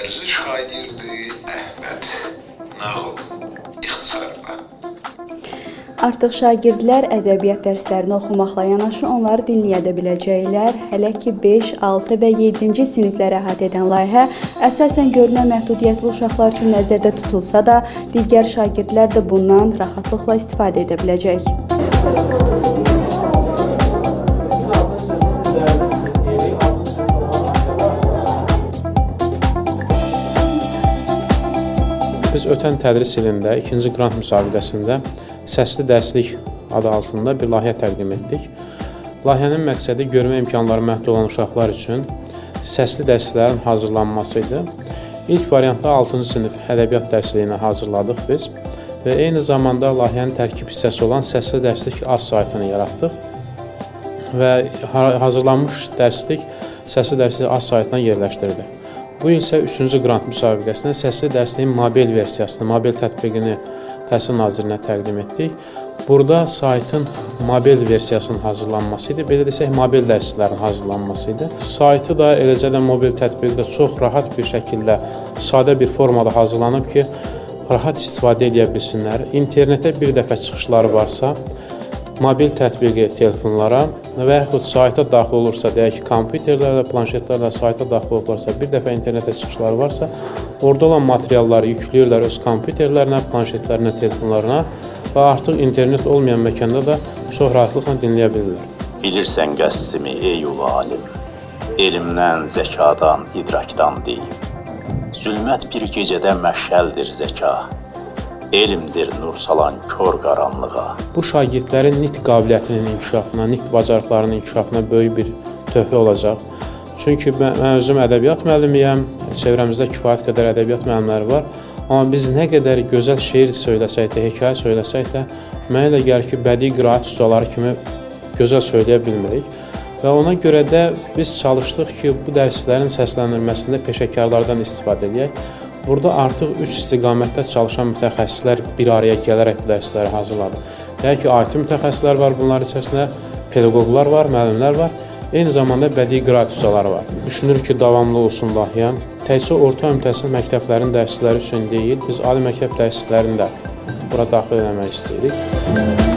dərzi şagirdi Əhməd nağıl ixtisarla. Artıq şagirdlər ədəbiyyat dərslərini oxumaqla yanaşı onları dinləyə də biləcəklər. Hələ ki 5, 6 və 7-ci sinifləri əhatə edən layihə əsasən görmə məhdudiyyətli uşaqlar üçün nəzərdə tutulsa da, digər şagirdlər də bundan rahatlıqla istifadə edə biləcək. Biz ötən tədris ilində 2-ci qrant müsabiqəsində səsli dərslik adı altında bir layihə təqdim etdik. Layihənin məqsədi görmə imkanları məhdud olan uşaqlar üçün səsli dərslərin hazırlanması idi. İlk variantda 6-cı sinif ədəbiyyat dərsliyinə hazırladıq biz və eyni zamanda layihənin tərkib hissəsi olan səsli dərslik az saytını yaratdıq və hazırlanmış dərslik səsli dərslik az saytına yerləşdirdik. Bu il isə 3-cü qrant müsabiqəsində səsli dərsliyin mobil versiyasını, mobil tətbiqini Təhsil Nazirinə təqdim etdik. Burada saytın mobil versiyasının hazırlanması idi. Belə desək, mobil dərslərin hazırlanması idi. Saytı da, eləcə də mobil tətbiqi də çox rahat bir şəkildə, sadə bir formada hazırlanıb ki, rahat istifadə edə bilsinlər. İnternetə bir dəfə çıxışları varsa, mobil tətbiqi telefonlara və yaxud sayta daxil olursa, deyək ki, kompüterlərlə, planşetlərlə sayta daxil olursa, bir dəfə internetə çıxışları varsa, orada olan materialları yükləyirlər öz kompüterlərinə, planşetlərinə, telefonlarına və artıq internet olmayan məkanda da çox rahatlıqla dinləyə bilirlər. Bilirsən qəsdimi ey ulu alim, elmdən, zəkadan, idrakdan deyil. Zülmət bir gecədə məşəldir zəka. Elmdir nur salan kör qaranlığa. Bu şagirdlərin nitq qabiliyyətinin inkişafına, nitq bacarıqlarının inkişafına böyük bir töhfə olacaq. Çünki mən özüm ədəbiyyat müəllimiyəm, çevrəmizdə kifayət qədər ədəbiyyat müəllimləri var. Amma biz nə qədər gözəl şeir söyləsək də, hekayə söyləsək də, mənə elə gəlir ki, bədii qiraət ustaları kimi gözəl söyləyə bilmirik. Və ona görə də biz çalışdıq ki, bu dərslərin səsləndirilməsində peşəkarlardan istifadə edək. Burada artıq üç istiqamətdə çalışan mütəxəssislər bir araya gələrək bu dərsləri hazırladı. Deyək ki, IT mütəxəssislər var, bunların içərisində pedaqoqlar var, müəllimlər var, eyni zamanda bədii qiraət ustaları var. Düşünürük ki, davamlı olsun layihə. Təkcə orta ümumi məktəblərin dərsləri üçün deyil, biz ali məktəb dərslərini də bura daxil etmək istəyirik.